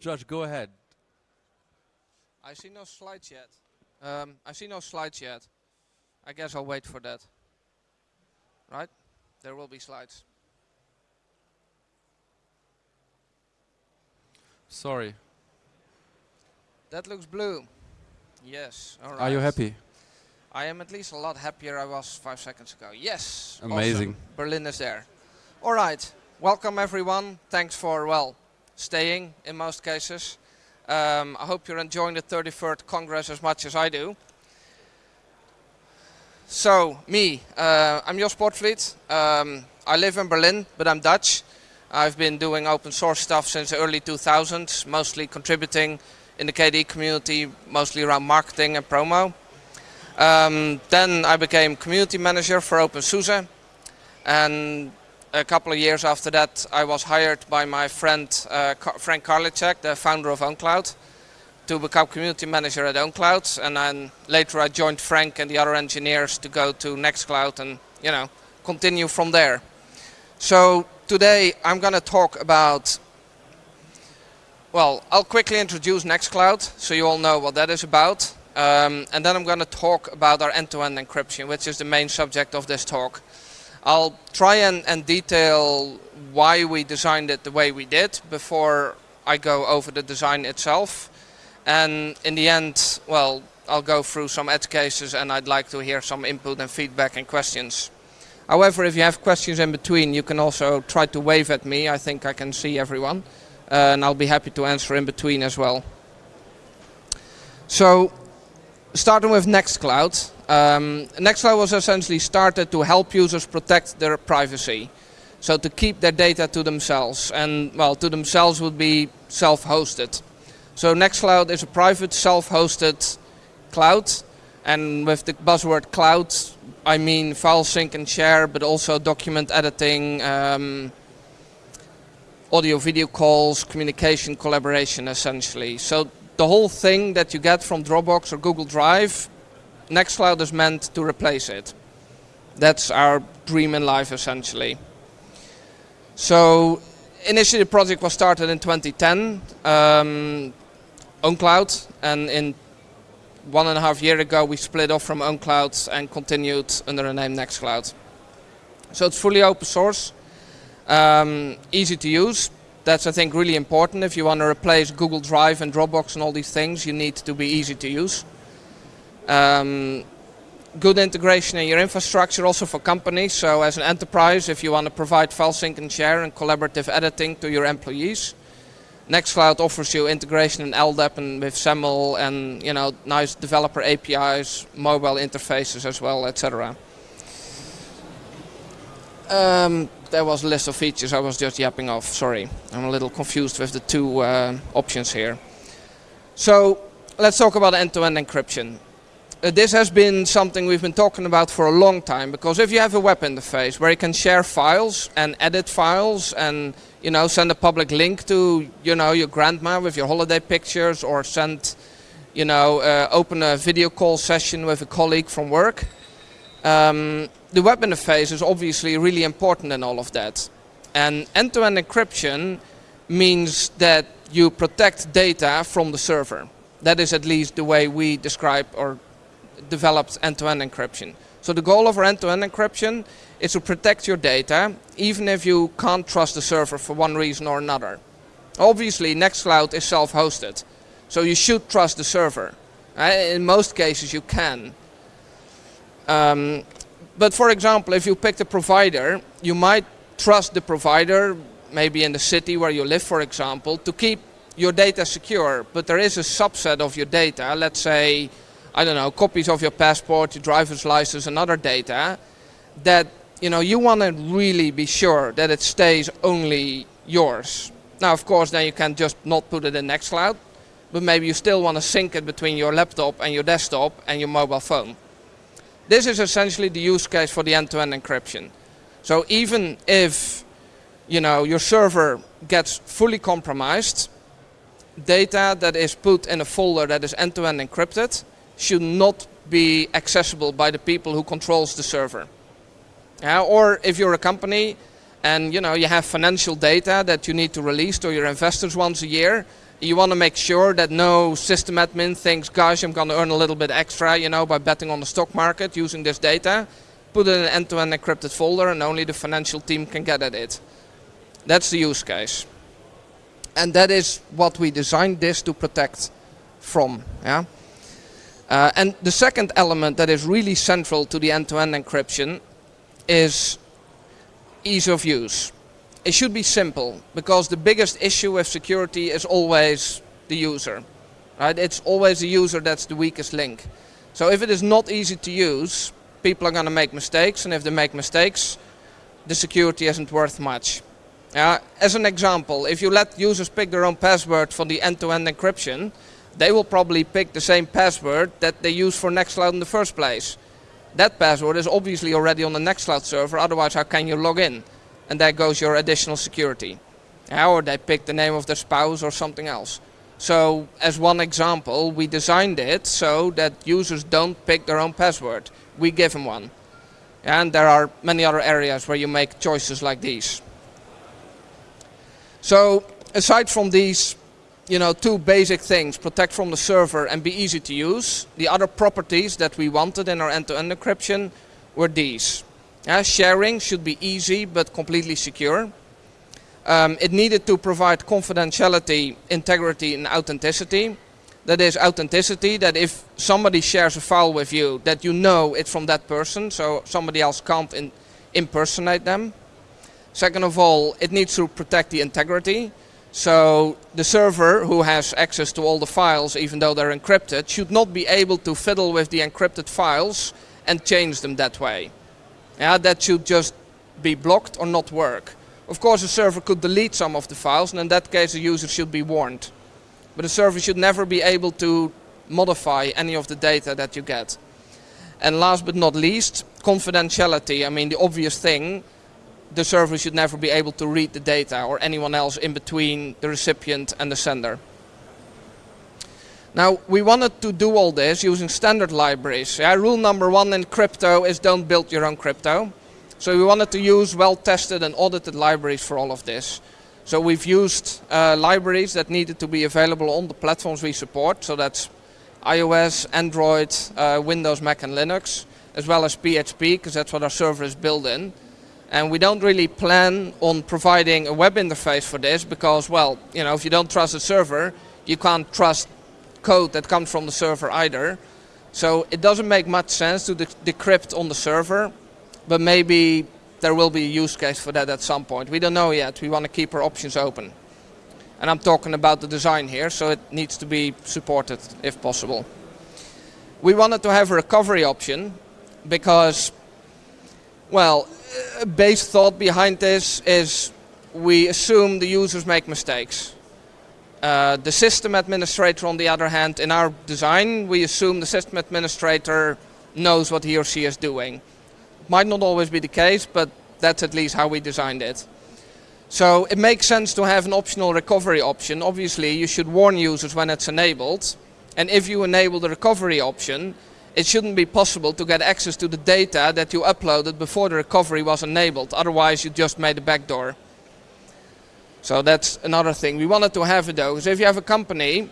Josh, go ahead. I see no slides yet. Um, I see no slides yet. I guess I'll wait for that. Right? There will be slides. Sorry. That looks blue. Yes. All right. Are you happy? I am at least a lot happier I was five seconds ago. Yes. Amazing. Awesome. Berlin is there. All right. Welcome everyone. Thanks for, well, staying in most cases. Um, I hope you're enjoying the 33rd Congress as much as I do. So, me, uh, I'm Jos Poortvliet. Um, I live in Berlin, but I'm Dutch. I've been doing open source stuff since the early 2000s, mostly contributing in the KDE community, mostly around marketing and promo. Um, then I became community manager for OpenSUSE. And a couple of years after that, I was hired by my friend uh, Frank Karlitschek, the founder of OwnCloud, to become community manager at OwnCloud. And then later I joined Frank and the other engineers to go to Nextcloud and, you know, continue from there. So today I'm going to talk about, well, I'll quickly introduce Nextcloud so you all know what that is about. Um, and then I'm going to talk about our end-to-end -end encryption, which is the main subject of this talk. I'll try and, and detail why we designed it the way we did before I go over the design itself. And in the end, well, I'll go through some edge cases and I'd like to hear some input and feedback and questions. However, if you have questions in between, you can also try to wave at me. I think I can see everyone. Uh, and I'll be happy to answer in between as well. So, starting with Nextcloud. Um, Nextcloud was essentially started to help users protect their privacy. So to keep their data to themselves. And, well, to themselves would be self-hosted. So Nextcloud is a private self-hosted cloud. And with the buzzword cloud, I mean file sync and share, but also document editing, um, audio video calls, communication, collaboration essentially. So the whole thing that you get from Dropbox or Google Drive, Nextcloud is meant to replace it. That's our dream in life essentially. So initially the project was started in 2010, um, OwnCloud, and in one and a half year ago we split off from OwnCloud and continued under the name Nextcloud. So it's fully open source, um, easy to use. That's I think really important. If you want to replace Google Drive and Dropbox and all these things, you need to be easy to use. Um, good integration in your infrastructure also for companies. So as an enterprise, if you want to provide file sync and share and collaborative editing to your employees, Nextcloud offers you integration in LDAP and with SAML and you know nice developer APIs, mobile interfaces as well, etc. Um, there was a list of features. I was just yapping off. Sorry, I'm a little confused with the two uh, options here. So let's talk about end-to-end -end encryption. Uh, this has been something we've been talking about for a long time because if you have a web interface where you can share files and edit files and you know, send a public link to, you know, your grandma with your holiday pictures or send, you know, uh, open a video call session with a colleague from work. Um, the web interface is obviously really important in all of that. And end-to-end -end encryption means that you protect data from the server. That is at least the way we describe or developed end-to-end -end encryption. So the goal of our end-to-end -end encryption is to protect your data, even if you can't trust the server for one reason or another. Obviously, Nextcloud is self-hosted, so you should trust the server. Uh, in most cases, you can. Um, but for example, if you pick a provider, you might trust the provider, maybe in the city where you live, for example, to keep your data secure. But there is a subset of your data, let's say, I don't know, copies of your passport, your driver's license, and other data, that you know, you want to really be sure that it stays only yours. Now, of course, then you can just not put it in Nextcloud, but maybe you still want to sync it between your laptop and your desktop and your mobile phone. This is essentially the use case for the end-to-end -end encryption. So even if, you know, your server gets fully compromised, data that is put in a folder that is end-to-end -end encrypted should not be accessible by the people who controls the server. Or if you're a company and you know you have financial data that you need to release to your investors once a year, You want to make sure that no system admin thinks, gosh, I'm going to earn a little bit extra, you know, by betting on the stock market using this data. Put it in an end-to-end -end encrypted folder and only the financial team can get at it. That's the use case. And that is what we designed this to protect from. Yeah. Uh, and the second element that is really central to the end-to-end -end encryption is ease of use. It should be simple because the biggest issue with security is always the user. Right? It's always the user that's the weakest link. So if it is not easy to use, people are going to make mistakes and if they make mistakes, the security isn't worth much. Uh, as an example, if you let users pick their own password for the end-to-end -end encryption, they will probably pick the same password that they use for Nextcloud in the first place. That password is obviously already on the Nextcloud server, otherwise how can you log in? And there goes your additional security. or they pick the name of their spouse or something else. So, as one example, we designed it so that users don't pick their own password. We give them one. And there are many other areas where you make choices like these. So aside from these you know, two basic things, protect from the server and be easy to use, the other properties that we wanted in our end-to-end -end encryption were these. Uh, sharing should be easy but completely secure. Um, it needed to provide confidentiality, integrity and authenticity. That is authenticity, that if somebody shares a file with you, that you know it's from that person, so somebody else can't impersonate them. Second of all, it needs to protect the integrity. So the server who has access to all the files, even though they're encrypted, should not be able to fiddle with the encrypted files and change them that way. Yeah, that should just be blocked or not work. Of course, a server could delete some of the files, and in that case, the user should be warned. But a server should never be able to modify any of the data that you get. And last but not least, confidentiality. I mean, the obvious thing, the server should never be able to read the data or anyone else in between the recipient and the sender. Now, we wanted to do all this using standard libraries. Yeah, rule number one in crypto is don't build your own crypto. So we wanted to use well-tested and audited libraries for all of this. So we've used uh, libraries that needed to be available on the platforms we support. So that's iOS, Android, uh, Windows, Mac and Linux, as well as PHP, because that's what our server is built in. And we don't really plan on providing a web interface for this because, well, you know, if you don't trust the server, you can't trust code that comes from the server either. So it doesn't make much sense to de decrypt on the server, but maybe there will be a use case for that at some point. We don't know yet. We want to keep our options open. And I'm talking about the design here, so it needs to be supported if possible. We wanted to have a recovery option because, well, base thought behind this is we assume the users make mistakes. Uh, the system administrator, on the other hand, in our design, we assume the system administrator knows what he or she is doing. Might not always be the case, but that's at least how we designed it. So it makes sense to have an optional recovery option. Obviously, you should warn users when it's enabled. And if you enable the recovery option, it shouldn't be possible to get access to the data that you uploaded before the recovery was enabled. Otherwise, you just made a backdoor. So that's another thing. We wanted to have it though, because if you have a company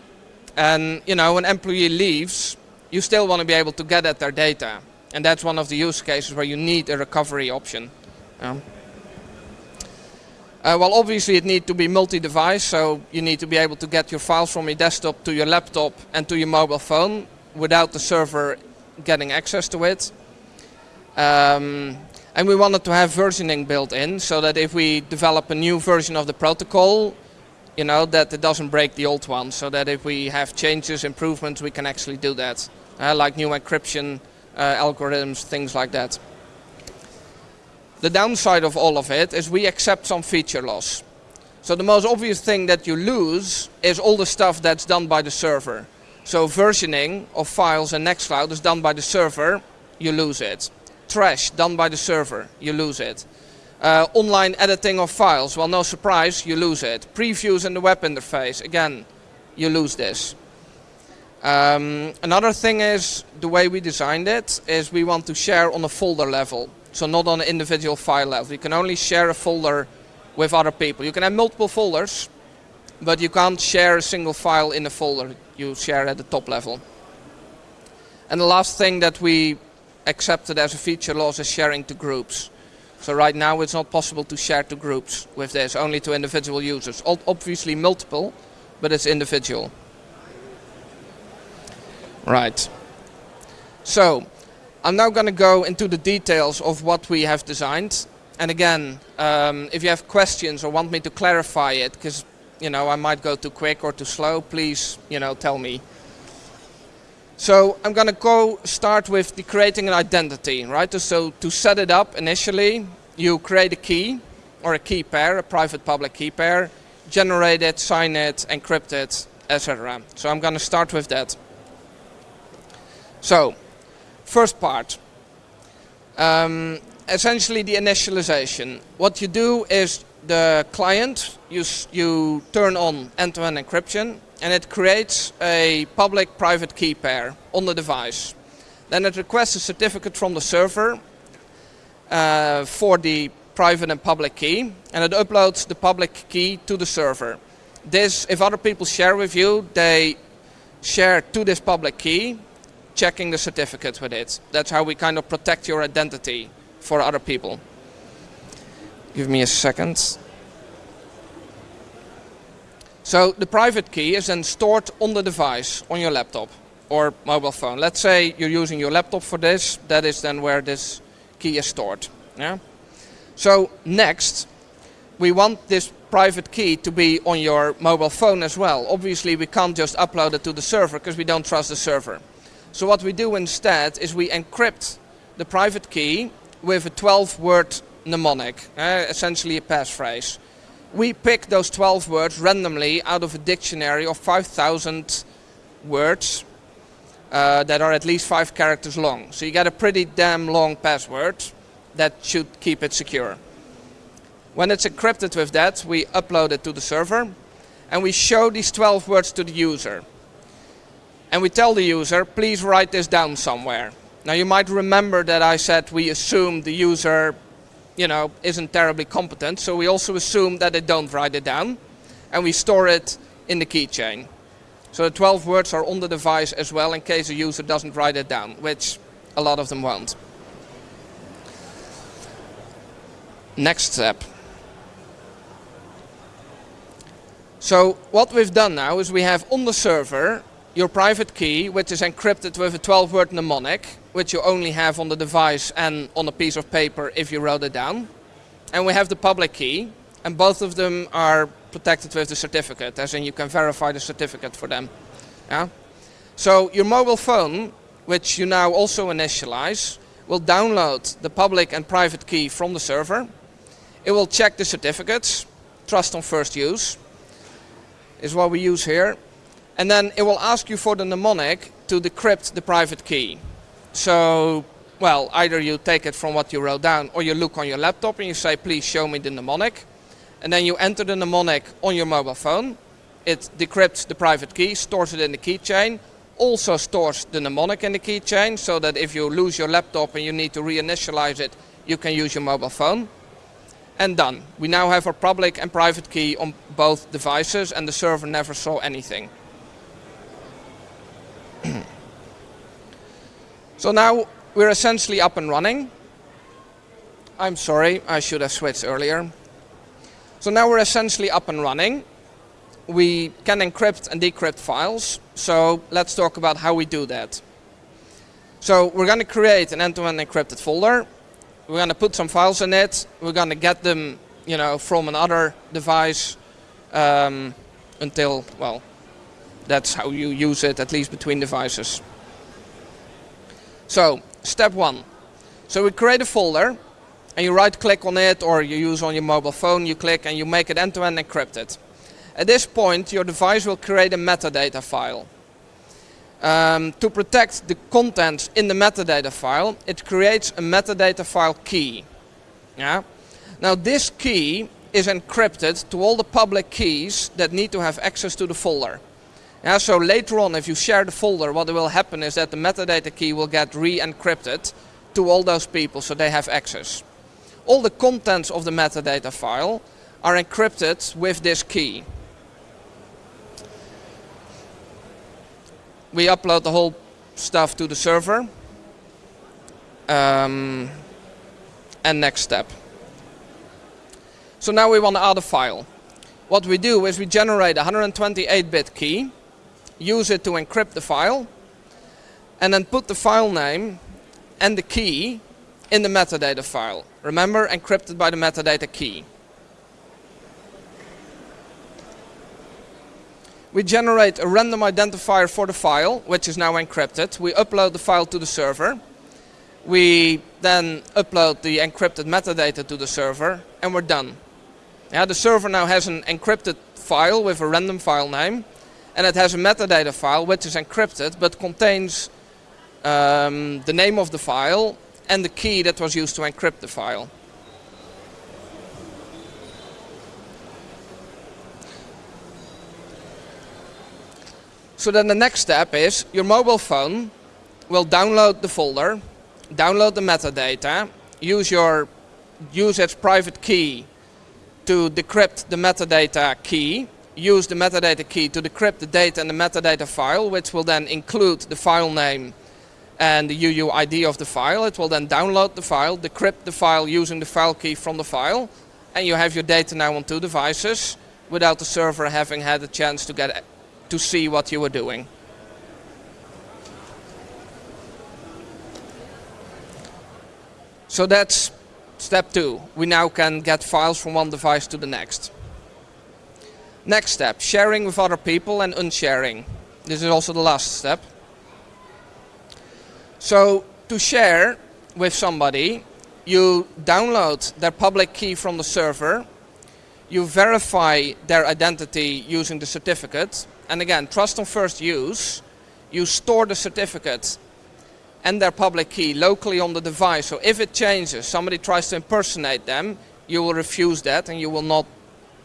and you know an employee leaves, you still want to be able to get at their data. And that's one of the use cases where you need a recovery option. Uh, well, obviously it needs to be multi-device, so you need to be able to get your files from your desktop to your laptop and to your mobile phone without the server getting access to it. Um, and we wanted to have versioning built in so that if we develop a new version of the protocol, you know, that it doesn't break the old one. So that if we have changes, improvements, we can actually do that. Uh, like new encryption uh, algorithms, things like that. The downside of all of it is we accept some feature loss. So the most obvious thing that you lose is all the stuff that's done by the server. So versioning of files in Nextcloud is done by the server, you lose it. Trash done by the server, you lose it. Uh, online editing of files, well no surprise, you lose it. Previews in the web interface, again, you lose this. Um, another thing is, the way we designed it, is we want to share on a folder level. So not on an individual file level. You can only share a folder with other people. You can have multiple folders, but you can't share a single file in a folder. You share at the top level. And the last thing that we accepted as a feature loss is sharing to groups. So right now it's not possible to share to groups with this, only to individual users. Obviously multiple, but it's individual. Right. So, I'm now going to go into the details of what we have designed. And again, um, if you have questions or want me to clarify it, because you know I might go too quick or too slow, please you know tell me. So I'm going to go start with the creating an identity, right? So to set it up initially, you create a key or a key pair, a private public key pair, generate it, sign it, encrypt it, etc. So I'm going to start with that. So, first part. Um, essentially the initialization. What you do is the client, you, you turn on end-to-end -end encryption and it creates a public-private key pair on the device. Then it requests a certificate from the server uh, for the private and public key and it uploads the public key to the server. This, if other people share with you, they share to this public key, checking the certificate with it. That's how we kind of protect your identity for other people. Give me a second. So the private key is then stored on the device, on your laptop or mobile phone. Let's say you're using your laptop for this, that is then where this key is stored. Yeah? So next, we want this private key to be on your mobile phone as well. Obviously we can't just upload it to the server because we don't trust the server. So what we do instead is we encrypt the private key with a 12 word mnemonic, uh, essentially a passphrase. We pick those 12 words randomly out of a dictionary of 5,000 words uh, that are at least five characters long. So you get a pretty damn long password that should keep it secure. When it's encrypted with that, we upload it to the server and we show these 12 words to the user. And we tell the user, please write this down somewhere. Now you might remember that I said we assume the user you know, isn't terribly competent, so we also assume that they don't write it down, and we store it in the keychain. So the 12 words are on the device as well in case the user doesn't write it down, which a lot of them won't. Next step. So what we've done now is we have on the server your private key, which is encrypted with a 12-word mnemonic, which you only have on the device and on a piece of paper if you wrote it down. And we have the public key, and both of them are protected with the certificate, as in you can verify the certificate for them. Yeah? So your mobile phone, which you now also initialize, will download the public and private key from the server. It will check the certificates, trust on first use, is what we use here and then it will ask you for the mnemonic to decrypt the private key. So, well, either you take it from what you wrote down or you look on your laptop and you say, please show me the mnemonic. And then you enter the mnemonic on your mobile phone. It decrypts the private key, stores it in the keychain, also stores the mnemonic in the keychain so that if you lose your laptop and you need to reinitialize it, you can use your mobile phone. And done. We now have our public and private key on both devices and the server never saw anything. so now we're essentially up and running. I'm sorry, I should have switched earlier. So now we're essentially up and running. We can encrypt and decrypt files. So let's talk about how we do that. So we're going to create an end-to-end -end encrypted folder. We're going to put some files in it. We're going to get them, you know, from another device um, until, well, that's how you use it, at least between devices. So, step one. So we create a folder, and you right click on it, or you use on your mobile phone, you click and you make it end-to-end -end encrypted. At this point, your device will create a metadata file. Um, to protect the contents in the metadata file, it creates a metadata file key. Yeah? Now this key is encrypted to all the public keys that need to have access to the folder. Yeah, so later on, if you share the folder, what will happen is that the metadata key will get re-encrypted to all those people so they have access. All the contents of the metadata file are encrypted with this key. We upload the whole stuff to the server. Um, and next step. So now we want to add a file. What we do is we generate a 128-bit key use it to encrypt the file, and then put the file name and the key in the metadata file. Remember, encrypted by the metadata key. We generate a random identifier for the file, which is now encrypted. We upload the file to the server. We then upload the encrypted metadata to the server, and we're done. Yeah, the server now has an encrypted file with a random file name, and it has a metadata file which is encrypted but contains um, the name of the file and the key that was used to encrypt the file. So then the next step is your mobile phone will download the folder, download the metadata, use your use its private key to decrypt the metadata key, use the metadata key to decrypt the data in the metadata file, which will then include the file name and the UUID of the file. It will then download the file, decrypt the file using the file key from the file, and you have your data now on two devices without the server having had a chance to get to see what you were doing. So that's step two. We now can get files from one device to the next. Next step, sharing with other people and unsharing. This is also the last step. So to share with somebody, you download their public key from the server, you verify their identity using the certificate, and again, trust on first use, you store the certificate and their public key locally on the device. So if it changes, somebody tries to impersonate them, you will refuse that and you will not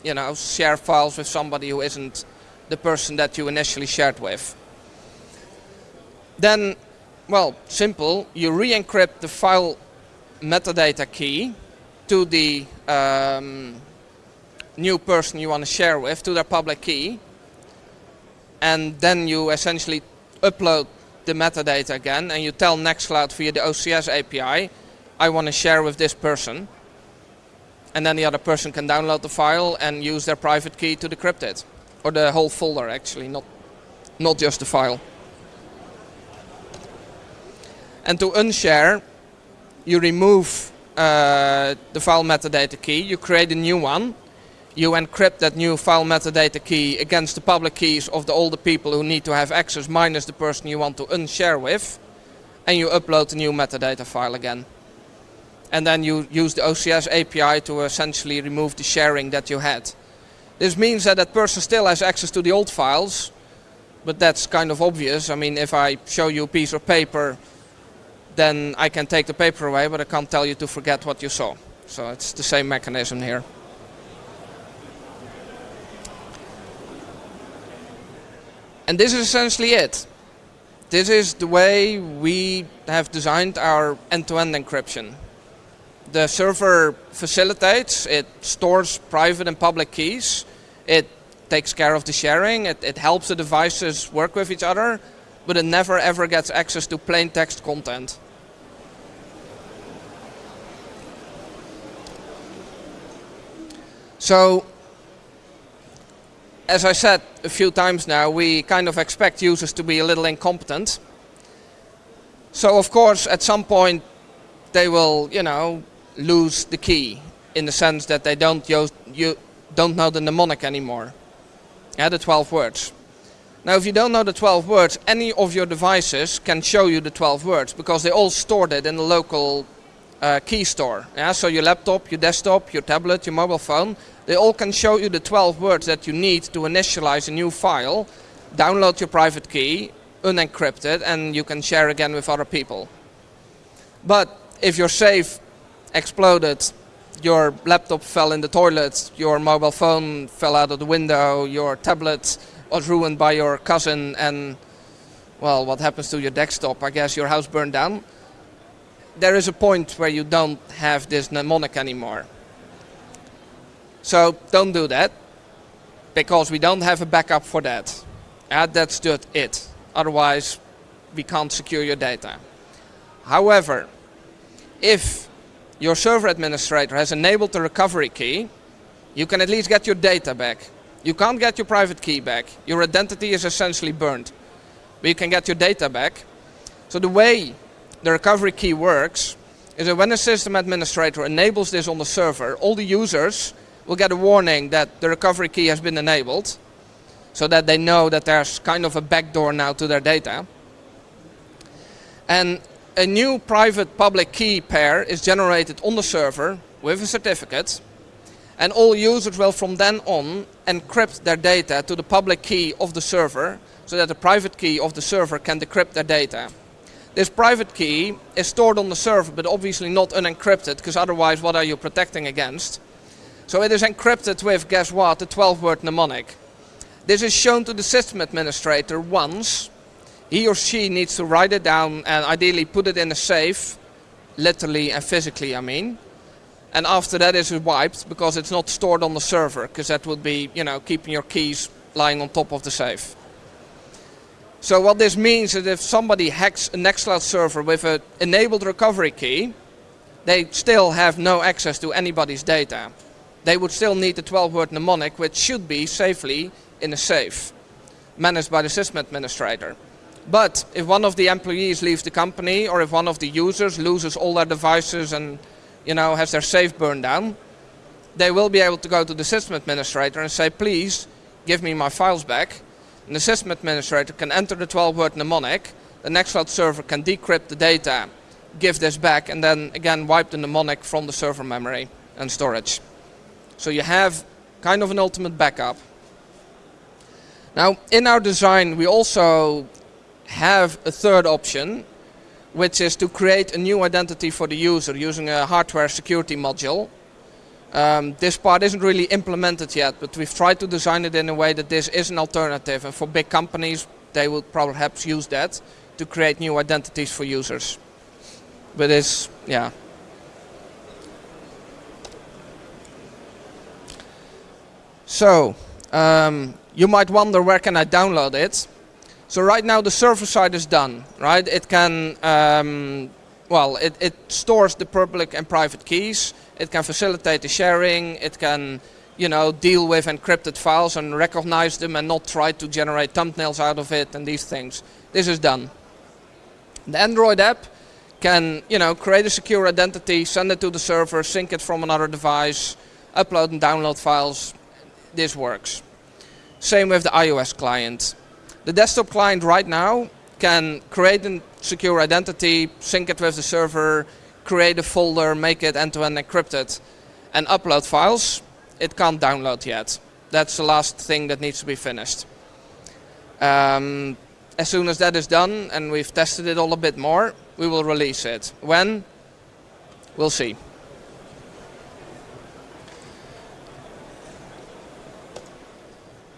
you know, share files with somebody who isn't the person that you initially shared with. Then well, simple. You re-encrypt the file metadata key to the um, new person you want to share with, to their public key. And then you essentially upload the metadata again and you tell Nextcloud via the OCS API, I want to share with this person. And then the other person can download the file and use their private key to decrypt it. Or the whole folder actually, not, not just the file. And to unshare, you remove uh, the file metadata key, you create a new one, you encrypt that new file metadata key against the public keys of the, all the people who need to have access minus the person you want to unshare with, and you upload the new metadata file again. And then you use the OCS API to essentially remove the sharing that you had. This means that that person still has access to the old files, but that's kind of obvious. I mean, if I show you a piece of paper then I can take the paper away, but I can't tell you to forget what you saw. So it's the same mechanism here. And this is essentially it. This is the way we have designed our end-to-end -end encryption. The server facilitates, it stores private and public keys, it takes care of the sharing, it, it helps the devices work with each other, but it never ever gets access to plain text content. So, as I said a few times now, we kind of expect users to be a little incompetent. So of course, at some point, they will, you know, lose the key in the sense that they don't use, you don't know the mnemonic anymore. Yeah, the 12 words. Now if you don't know the 12 words, any of your devices can show you the 12 words because they all stored it in the local uh, key store. Yeah? So your laptop, your desktop, your tablet, your mobile phone, they all can show you the 12 words that you need to initialize a new file, download your private key, unencrypted, and you can share again with other people. But if your safe exploded, your laptop fell in the toilet, your mobile phone fell out of the window, your tablet was ruined by your cousin and well, what happens to your desktop? I guess your house burned down. There is a point where you don't have this mnemonic anymore. So don't do that, because we don't have a backup for that. Uh, that's just it. Otherwise, we can't secure your data. However, if your server administrator has enabled the recovery key, you can at least get your data back. You can't get your private key back. Your identity is essentially burned. But you can get your data back. So the way the recovery key works is that when a system administrator enables this on the server, all the users will get a warning that the recovery key has been enabled so that they know that there's kind of a backdoor now to their data. And a new private public key pair is generated on the server with a certificate and all users will from then on encrypt their data to the public key of the server so that the private key of the server can decrypt their data. This private key is stored on the server but obviously not unencrypted because otherwise what are you protecting against? So it is encrypted with, guess what, a 12 word mnemonic. This is shown to the system administrator once. He or she needs to write it down and ideally put it in a safe, literally and physically I mean. And after that is wiped because it's not stored on the server because that would be, you know, keeping your keys lying on top of the safe. So what this means is if somebody hacks a Nextcloud server with an enabled recovery key, they still have no access to anybody's data. They would still need the 12 word mnemonic which should be safely in a safe, managed by the system administrator. But if one of the employees leaves the company or if one of the users loses all their devices and you know, has their safe burned down, they will be able to go to the system administrator and say, please give me my files back. And the system administrator can enter the 12 word mnemonic, the Nextcloud server can decrypt the data, give this back and then again wipe the mnemonic from the server memory and storage. So you have kind of an ultimate backup. Now in our design we also have a third option which is to create a new identity for the user using a hardware security module. Um, this part isn't really implemented yet, but we've tried to design it in a way that this is an alternative. And for big companies, they will perhaps use that to create new identities for users. But it's, yeah. So, um, you might wonder where can I download it? So right now the server side is done, right? It can, um, well, it, it stores the public and private keys. It can facilitate the sharing. It can, you know, deal with encrypted files and recognize them and not try to generate thumbnails out of it and these things. This is done. The Android app can, you know, create a secure identity, send it to the server, sync it from another device, upload and download files. This works. Same with the iOS client. The desktop client right now can create a secure identity, sync it with the server, create a folder, make it end-to-end -end encrypted, and upload files. It can't download yet. That's the last thing that needs to be finished. Um, as soon as that is done and we've tested it all a bit more, we will release it. When? We'll see.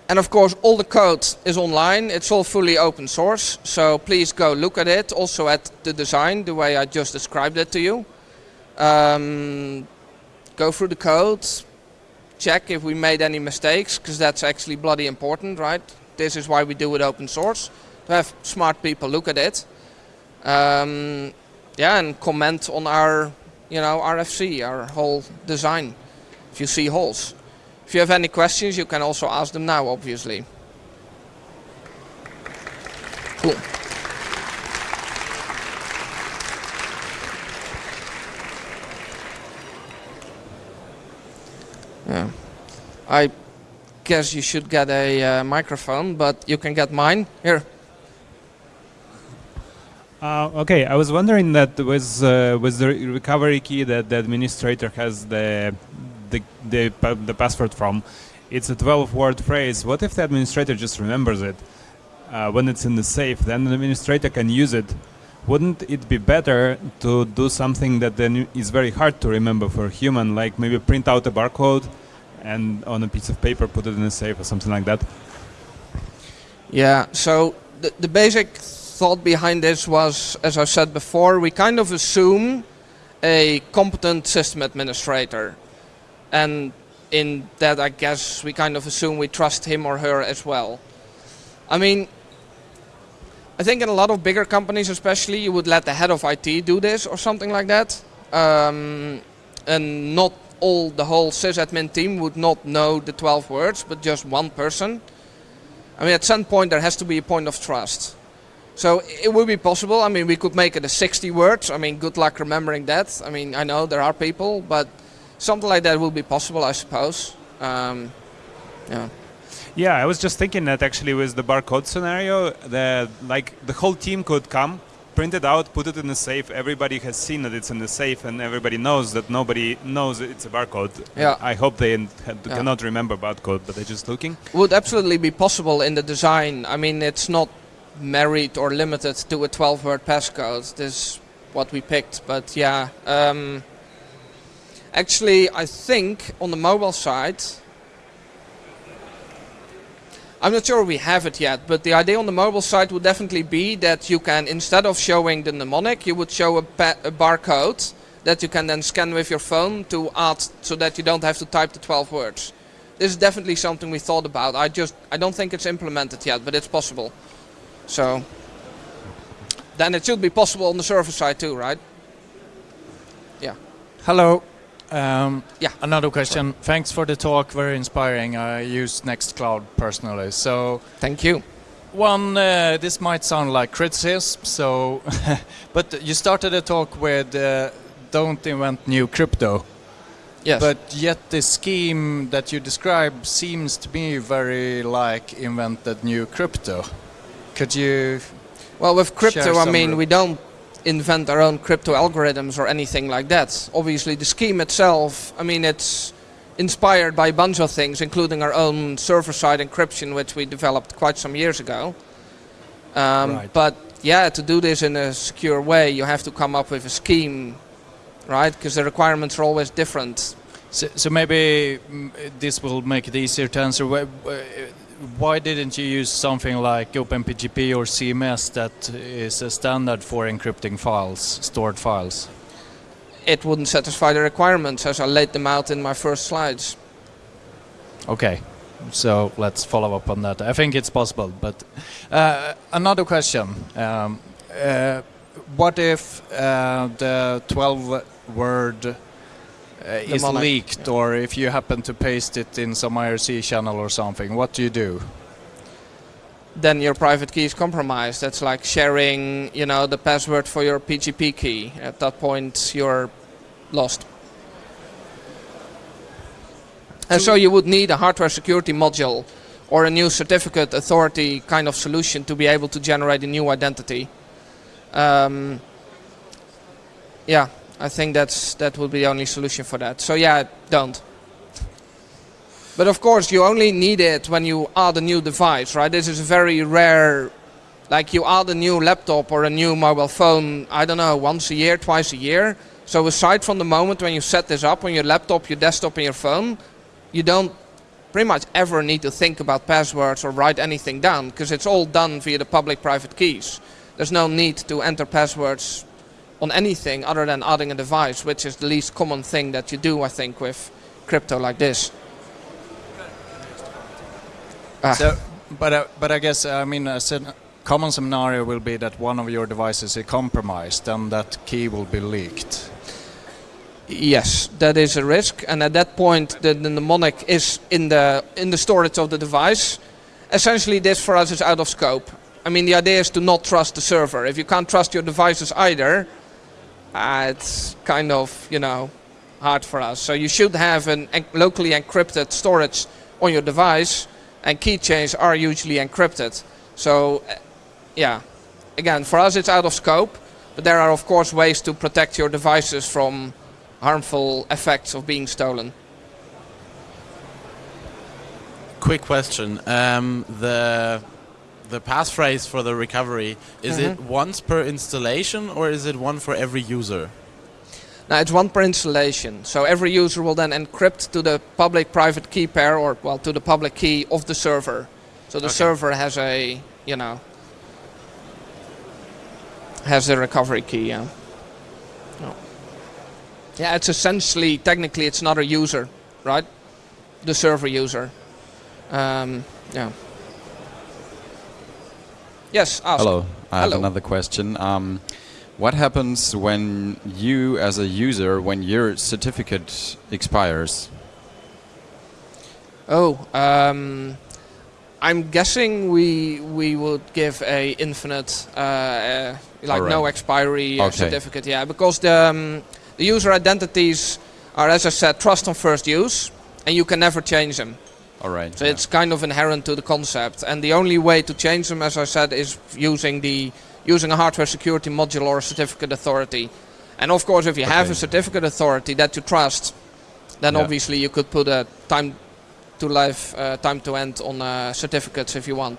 And of course all the code is online, it's all fully open source, so please go look at it, also at the design, the way I just described it to you. Um, go through the code, check if we made any mistakes, because that's actually bloody important, right? This is why we do it open source, to have smart people look at it. Um, yeah, and comment on our, you know, RFC, our whole design, if you see holes. If you have any questions, you can also ask them now, obviously. Cool. Yeah. I guess you should get a uh, microphone, but you can get mine. Here. Uh, okay, I was wondering that with uh, with the recovery key that the administrator has the the, the, password from, it's a 12 word phrase. What if the administrator just remembers it uh, when it's in the safe? Then the administrator can use it. Wouldn't it be better to do something that then is very hard to remember for a human, like maybe print out a barcode and on a piece of paper put it in a safe or something like that? Yeah, so the, the basic thought behind this was, as I said before, we kind of assume a competent system administrator and in that I guess we kind of assume we trust him or her as well. I mean, I think in a lot of bigger companies, especially, you would let the head of IT do this or something like that, um, and not all the whole sysadmin team would not know the 12 words, but just one person. I mean, at some point there has to be a point of trust. So it would be possible. I mean, we could make it a 60 words. I mean, good luck remembering that. I mean, I know there are people, but something like that will be possible, I suppose. Um, yeah. Yeah, I was just thinking that actually with the barcode scenario, the like the whole team could come, print it out, put it in the safe. Everybody has seen that it's in the safe, and everybody knows that nobody knows it's a barcode. Yeah. I hope they had- Yeah. cannot remember barcode, but they're just looking. Would absolutely be possible in the design. I mean, it's not married or limited to a 12-word passcode. This is what we picked, but yeah. Um, actually, I think on the mobile side, I'm not sure we have it yet, but the idea on the mobile side would definitely be that you can, instead of showing the mnemonic, you would show a, a barcode that you can then scan with your phone to add, so that you don't have to type the 12 words. This is definitely something we thought about. I just, I don't think it's implemented yet, but it's possible. So, then it should be possible on the server side too, right? Yeah. Hello. Um, Yeah. Another question. Thanks for the talk. Very inspiring. I use Nextcloud personally. So Thank you. one, uh, this might sound like criticism. So, but you started the talk with uh, don't invent new crypto. Yes. But yet the scheme that you describe seems to me very like invented new crypto. Could you? Well, with crypto, I mean, we don't invent our own crypto algorithms or anything like that. Obviously, the scheme itself, I mean, it's inspired by a bunch of things, including our own server-side encryption, which we developed quite some years ago. Um, Right. But yeah, to do this in a secure way, you have to come up with a scheme, right? Because the requirements are always different. So, so maybe mm, this will make it easier to answer. Why, didn't you use something like OpenPGP or CMS that is a standard for encrypting files, stored files? It wouldn't satisfy the requirements as I laid them out in my first slides. Okay, so let's follow up on that. I think it's possible, but uh, another question: um, uh, What if uh, the 12-word uh, is mnemonic, leaked, yeah. or if you happen to paste it in some IRC channel or something? What do you do? then your private key is compromised. That's like sharing, you know, the password for your PGP key. At that point, you're lost. And so you would need a hardware security module or a new certificate authority kind of solution to be able to generate a new identity. Um, yeah, I think that's that would be the only solution for that. So yeah, don't. But of course, you only need it when you add a new device, right? This is a very rare. Like you add a new laptop or a new mobile phone, I don't know, once a year, twice a year. So aside from the moment when you set this up on your laptop, your desktop, and your phone, you don't pretty much ever need to think about passwords or write anything down because it's all done via the public-private keys. There's no need to enter passwords on anything other than adding a device, which is the least common thing that you do, I think, with crypto like this. Ah. So, but uh, but I guess I mean a common scenario will be that one of your devices is compromised and that key will be leaked. Yes, that is a risk, and at that point, the, the mnemonic is in the in the storage of the device. Essentially, this for us is out of scope. I mean, the idea is to not trust the server. If you can't trust your devices either, uh, it's kind of you know hard for us. So you should have an en- locally encrypted storage on your device, and keychains are usually encrypted. So, uh, yeah, again, for us it's out of scope, but there are of course ways to protect your devices from harmful effects of being stolen. Quick question. Um, the the passphrase for the recovery is it once per installation or is it one for every user? Now it's one per installation, so every user will then encrypt to the public-private key pair, or well, to the public key of the server. So the Okay. server has a, you know, has a recovery key. Yeah. Yeah, it's essentially technically it's not a user, right? The server user. Um, yeah. Yes. Ask. Hello. I have another question. Um, what happens when you, as a user, when your certificate expires? Oh, um, I'm guessing we we would give a infinite, uh, uh, like no expiry uh, Okay. certificate. Yeah, because the um, the user identities are, as I said, trust on first use, and you can never change them. All right. So yeah. it's kind of inherent to the concept, and the only way to change them, as I said, is using the using a hardware security module or a certificate authority. And of course, if you have a certificate authority that you trust, then Yeah. obviously you could put a time to life, uh, time to end on uh, certificates if you want.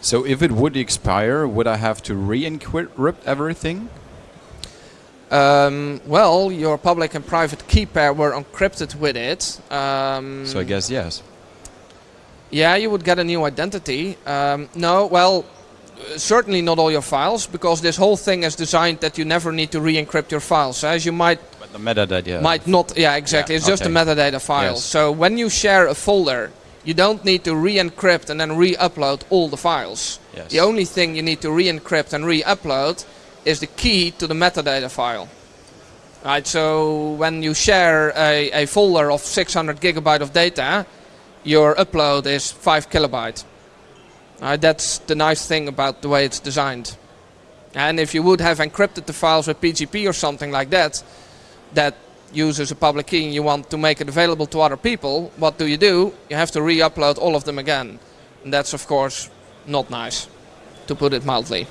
So if it would expire, would I have to re-encrypt everything? Um, well, your public and private key pair were encrypted with it. Um, So I guess yes. Yeah, you would get a new identity. Um, no, well, certainly not all your files, because this whole thing is designed that you never need to re-encrypt your files. As you might But the metadata. might not, yeah, exactly. Yeah, it's just a metadata file. Yes. So when you share a folder, you don't need to re-encrypt and then re-upload all the files. Yes. The only thing you need to re-encrypt and re-upload is the key to the metadata file. Right, so when you share a, a folder of 600 gigabyte of data, your upload is 5 kilobyte. Right, that's the nice thing about the way it's designed. And if you would have encrypted the files with PGP or something like that, that uses a public key and you want to make it available to other people, what do you do? You have to re-upload all of them again. And that's of course not nice, to put it mildly.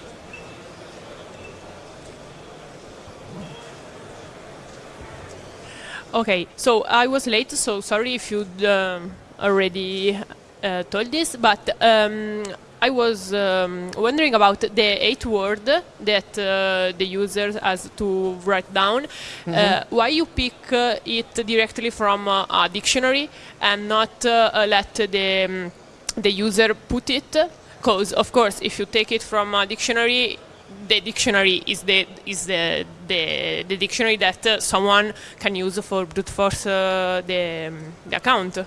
Okay, so I was late, so sorry if you um, already uh, told this, but um, I was um, wondering about the eight word that uh, the user has to write down. Uh, why you pick uh, it directly from uh, a dictionary and not uh, let the um, the user put it? Because of course, if you take it from a dictionary, the dictionary is the is the the, the dictionary that uh, someone can use for brute force uh, the, um, the account.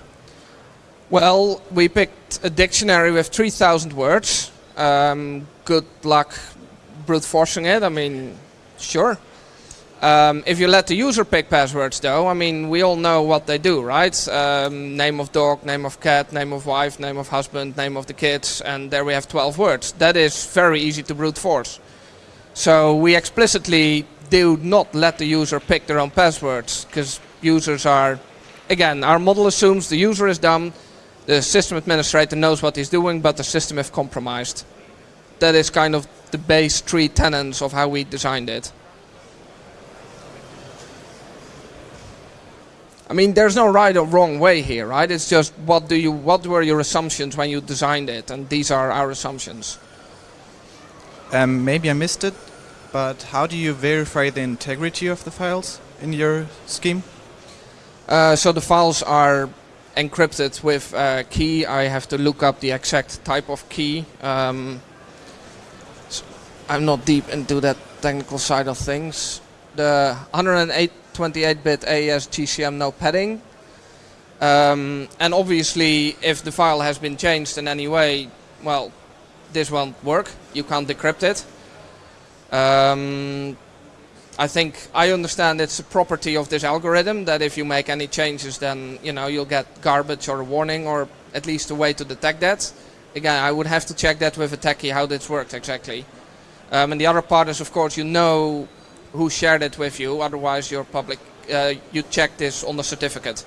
Well, we picked a dictionary with 3,000 words. Um, good luck brute forcing it. I mean, sure. Um, if you let the user pick passwords, though, I mean, we all know what they do, right? Um, name of dog, name of cat, name of wife, name of husband, name of the kids, and there we have 12 words. That is very easy to brute force. So we explicitly do not let the user pick their own passwords, because users are, again, our model assumes the user is dumb, the system administrator knows what he's doing, but the system is compromised. That is kind of the base three tenets of how we designed it. I mean, there's no right or wrong way here, right? It's just what do you, what were your assumptions when you designed it, and these are our assumptions. Um, maybe I missed it, but how do you verify the integrity of the files in your scheme? Uh, so the files are encrypted with uh, key. I have to look up the exact type of key. Um, s- I'm not deep into that technical side of things. The 128-bit AES GCM no padding. Um, and obviously, if the file has been changed in any way, well, this won't work. You can't decrypt it. Um, I think I understand it's a property of this algorithm that if you make any changes, then you know you'll get garbage or a warning, or at least a way to detect that. Again, I would have to check that with a techie how this works exactly. Um, and the other part is, of course, you know who shared it with you. Otherwise, your public, uh, you check this on the certificate.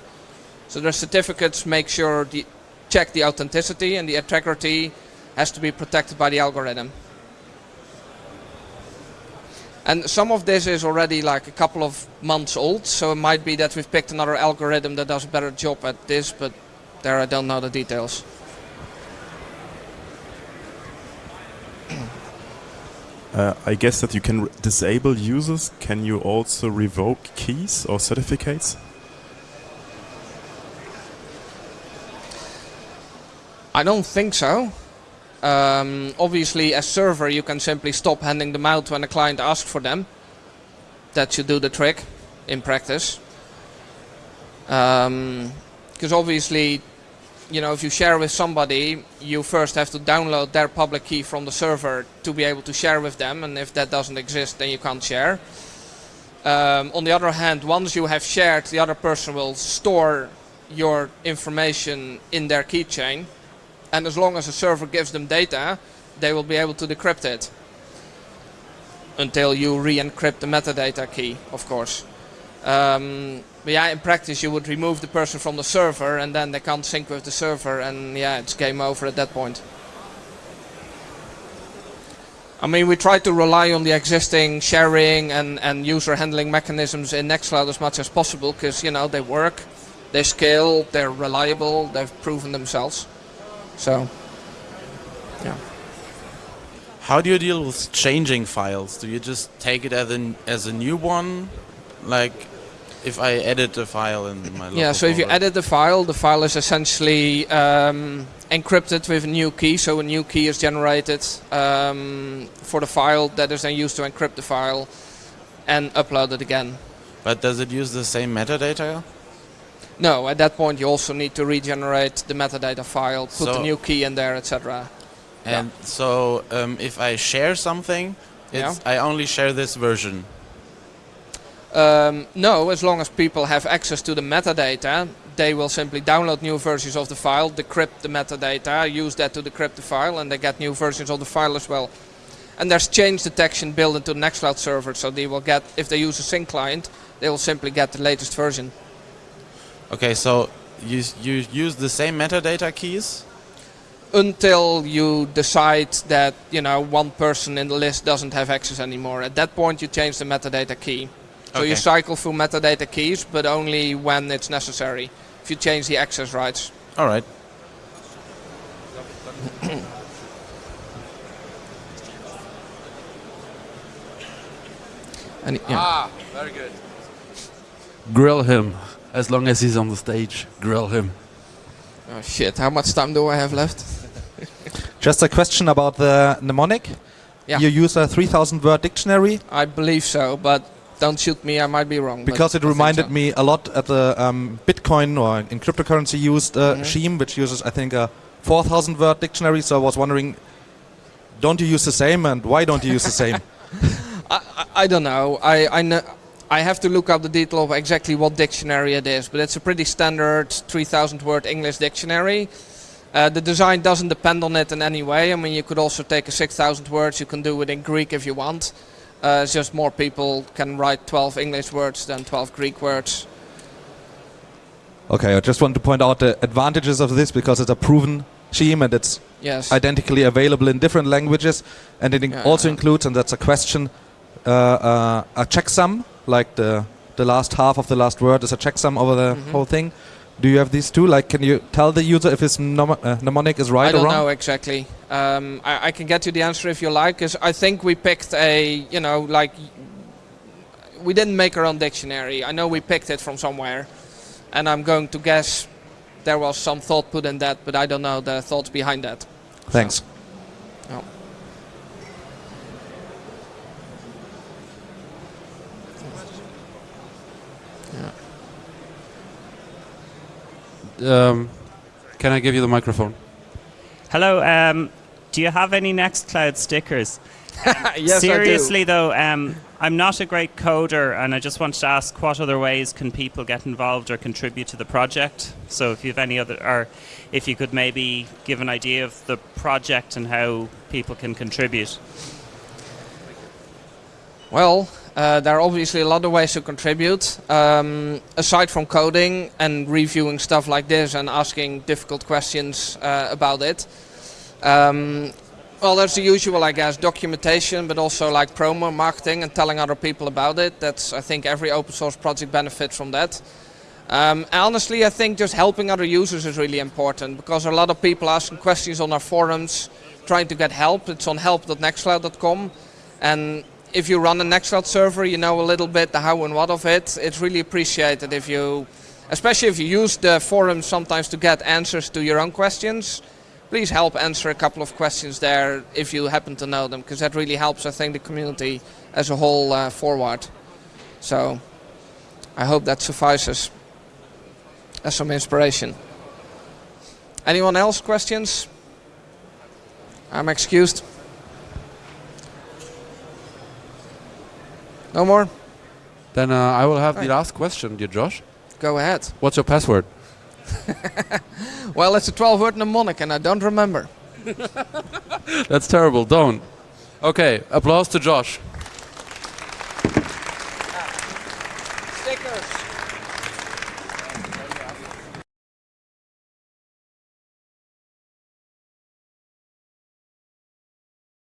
So the certificates make sure the check the authenticity and the integrity has to be protected by the algorithm. And some of this is already like a couple of months old, so it might be that we've picked another algorithm that does a better job at this, but there I don't know the details. Uh, I guess that you can r- disable users. Can you also revoke keys or certificates? I don't think so. Um, obviously, as server, you can simply stop handing them out when a client asks for them. That should do the trick in practice. Because obviously, you know, if you share with somebody, you first have to download their public key from the server to be able to share with them, and if that doesn't exist, then you can't share. Um, on the other hand, once you have shared, the other person will store your information in their keychain, and as long as the server gives them data, they will be able to decrypt it until you re-encrypt the metadata key, of course. Um, but yeah, in practice, you would remove the person from the server, and then they can't sync with the server, and yeah, it's game over at that point. I mean, we try to rely on the existing sharing and, and user handling mechanisms in Nextcloud as much as possible, because you know they work, they scale, they're reliable, they've proven themselves. So, yeah. How do you deal with changing files? Do you just take it as a, as a new one? Like, if I edit a file in my Yeah, so if you edit the file, the file is essentially um, encrypted with a new key. So a new key is generated um, for the file that is then used to encrypt the file and upload it again. But does it use the same metadata? No, at that point you also need to regenerate the metadata file, put the new key in there, etc. And so, um, if I share something, it's I only share this version. Um, no, as long as people have access to the metadata, they will simply download new versions of the file, decrypt the metadata, use that to decrypt the file, and they get new versions of the file as well. And there's change detection built into the Nextcloud server, so they will get, if they use a sync client, they will simply get the latest version. Okay, so you you use the same metadata keys. Until you decide that you know one person in the list doesn't have access anymore. At that point, you change the metadata key. So you cycle through metadata keys, but only when it's necessary. If you change the access rights. All right. And yeah. Ah, very good. Grill him. As long as he's on the stage, grill him. Oh shit! How much time do I have left? Just a question about the mnemonic. Yeah. You use a 3000 word dictionary I believe so, but don't shoot me. I might be wrong. because it I reminded so. me a lot at the um, Bitcoin or in cryptocurrency used uh, Mhm. Sheem, which uses I think a 4000 word dictionary. So I was wondering, don't you use the same, and why don't you use the same? I, I, I don't know. I I know. I have to look up the detail of exactly what dictionary it is, but it's a pretty standard 3,000 word English dictionary. Uh, the design doesn't depend on it in any way. I mean, you could also take a 6,000 words. You can do it in Greek if you want. Uh, it's just more people can write 12 English words than 12 Greek words. Okay, I just want to point out the advantages of this because it's a proven scheme and it's Yes. identically available in different languages, and it Yeah, also includes, and that's a question, uh, uh, a checksum, like the the last half of the last word is a checksum over the Mhm. whole thing. Do you have these two? Like, can you tell the user if his mnem- uh, mnemonic is right or wrong? I don't know exactly. Um, I, I can get you the answer if you like, because I think we picked a, you know, like we didn't make our own dictionary. I know we picked it from somewhere, and I'm going to guess there was some thought put in that, but I don't know the thoughts behind that. Thanks. No. Um, can I give you the microphone? Hello. Um, do you have any Nextcloud stickers? yes, Seriously though, um, I'm not a great coder, and I just wanted to ask what other ways can people get involved or contribute to the project. So if you have any other, or if you could maybe give an idea of the project and how people can contribute. Well, uh, there are obviously a lot of ways to contribute. Um, aside from coding and reviewing stuff like this and asking difficult questions uh, about it. Um, well, there's the usual, I guess, documentation, but also like promo marketing and telling other people about it. That's, I think, every open source project benefits from that. Um, honestly, I think just helping other users is really important because a lot of people asking questions on our forums, trying to get help. It's on help.nextcloud.com, and if you run a Nextcloud server, you know a little bit the how and what of it. It's really appreciated if you, especially if you use the forums sometimes to get answers to your own questions. Please help answer a couple of questions there if you happen to know them, because that really helps, I think, the community as a whole uh, forward. So, I hope that suffices as some inspiration. Anyone else questions? I'm excused. No more? Then uh, I will have Right. the last question, dear Josh. Go ahead. What's your password? Well, it's a 12 word mnemonic and I don't remember. That's terrible. Don't. Okay. Applause to Josh.